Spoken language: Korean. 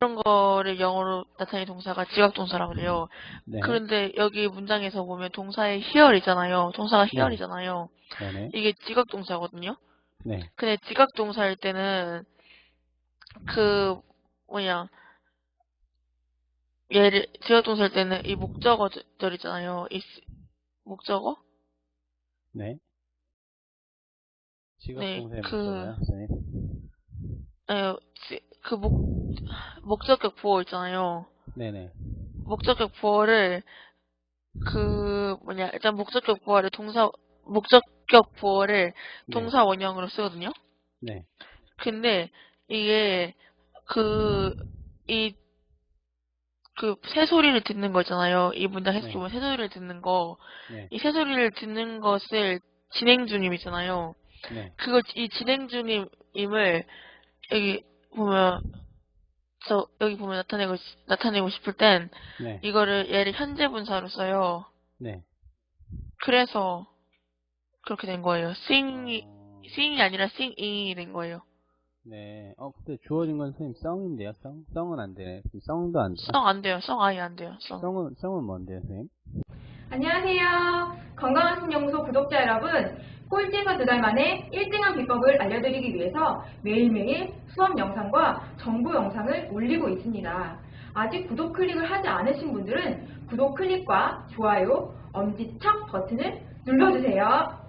그런 거를 영어로 나타내는 동사가 지각동사라고 그래요. 네. 그런데 여기 문장에서 보면 동사의 here이잖아요. 동사가 네. here이잖아요. 네네. 이게 지각동사거든요. 네. 근데 지각동사일 때는 그 뭐냐 얘를 지각동사일 때는 이 목적어절 있잖아요. 이 쓰- 목적어? 네. 지각 네, 동사의 그- 목적어요, 선생님. 에, 지- 그 목, 목적격 부호 있잖아요. 네네. 목적격 부호를 그 뭐냐 일단 목적격 부호를 동사 목적격 부호를 네. 동사 원형으로 쓰거든요. 네. 근데 이게 그 이 그 새소리를 듣는 거잖아요. 이 문장 해석 네. 보면 새소리를 듣는 거. 네. 이 새소리를 듣는 것을 진행 중임이잖아요. 네. 그걸 이 진행 중임을 여기 보면 저 여기 보면 나타내고 싶- 나타내고 싶을 땐 네. 이거를 얘를 현재 분사로 써요. 네. 그래서 그렇게 된 거예요. sing이 어, sing이 아니라 singing이 된 거예요. 네. 어, 근데 주어진 건 선생님 썽인데요, 썽? 썽은 안 되네. 썽도 안 돼. 성안 돼요. 성 아예 안 돼요. 성. 썽은, 썽은 뭔데요, 선생님? 안녕하세요. 건강한 신연구소 구독자 여러분. 꼴찌에서 두 달 만에 1등한 비법을 알려드리기 위해서 매일매일 수업 영상과 정보 영상을 올리고 있습니다. 아직 구독 클릭을 하지 않으신 분들은 구독 클릭과 좋아요, 엄지척 버튼을 눌러주세요.